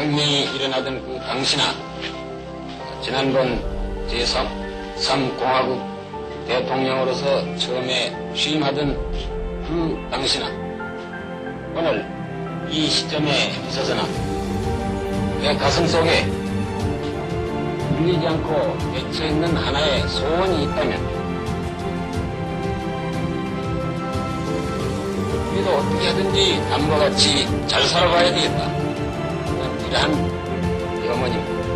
혁명이 일어나던 그 당시나 지난번 제3 3공화국 대통령으로서 처음에 취임하던 그 당시나 오늘 이 시점에 있어서는 내 가슴 속에 울리지 않고 맺혀 있는 하나의 소원이 있다면 우리도 어떻게 하든지 남과 같이 잘 살아가야 되겠다. 이러한 염원입니다.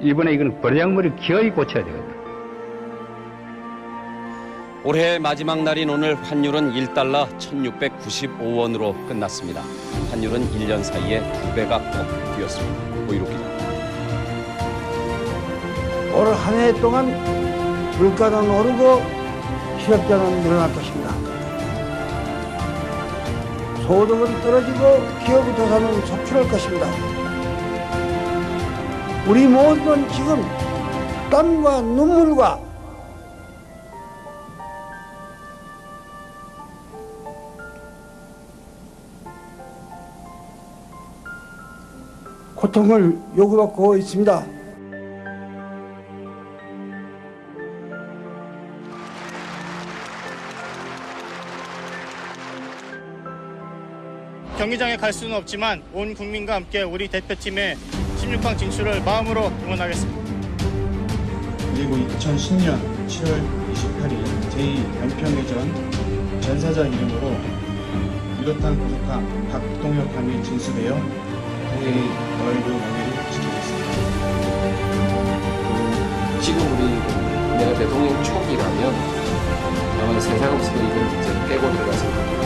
이번에 이건 버량물이 기어이 고쳐야 되거든. 올해 마지막 날인 오늘 환율은 1달러 1695원으로 끝났습니다. 환율은 1년 사이에 두 배가 꼭 뛰었습니다. 고이로 기자. 올 한 해 동안 물가는 오르고 실업자는 늘어날 것입니다. 소득은 떨어지고 기업부터 사는 속출할 것입니다. 우리 모두는 지금 땀과 눈물과 고통을 요구받고 있습니다. 경기장에 갈 수는 없지만 온 국민과 함께 우리 대표팀의 16강 진출을 마음으로 응원하겠습니다. 그리고 2010년 7월 28일 제2연평해전 전사자 이름으로 유도탄 부족함 박동혁 함이 진수되어 대의 월드 명예를 지키겠습니다. 지금 우리 내가 대통령 초기라면 아마 세상 없어도 이건 이제 빼고 들어가서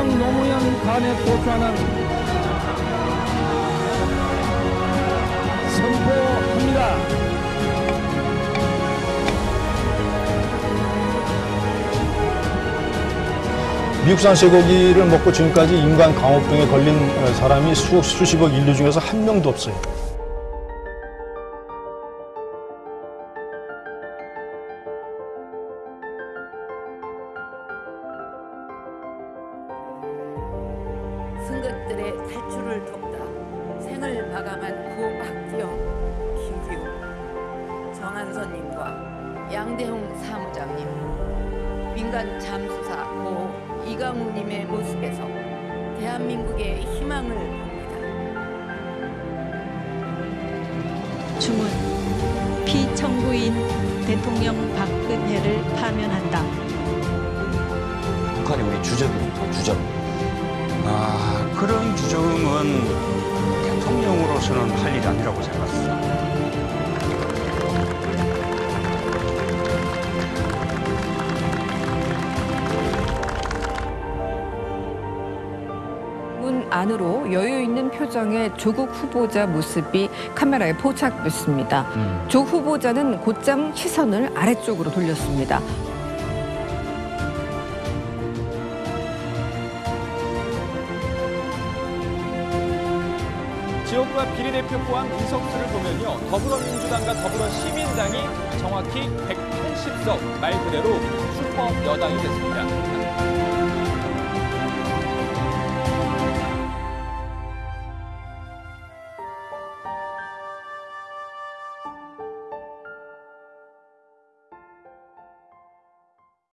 대통령 노무현 관에 도주하는 선포합니다. 미국산 쇠고기를 먹고 지금까지 인간 광우병에 걸린 어, 사람이 수, 수십억 인류 중에서 한 명도 없어요. 승객들의 탈출을 돕다 생을 마감한 고 박기영, 김기우, 정한선님과 양대홍 사무장님, 민간 잠수사 고 이강우님의 모습에서 대한민국의 희망을 봅니다. 주문 피청구인 대통령 박근혜를 파면한다. 북한이 우리 주적입니다. 주적. 아, 그런 규정은 대통령으로서는 할 일이 아니라고 생각합니다. 문 안으로 여유 있는 표정의 조국 후보자 모습이 카메라에 포착됐습니다. 조 후보자는 곧장 시선을 아래쪽으로 돌렸습니다. 지역구와 비례대표 포함 의석수를 보면요. 더불어민주당과 더불어시민당이 정확히 180석 말 그대로 슈퍼 여당이 됐습니다.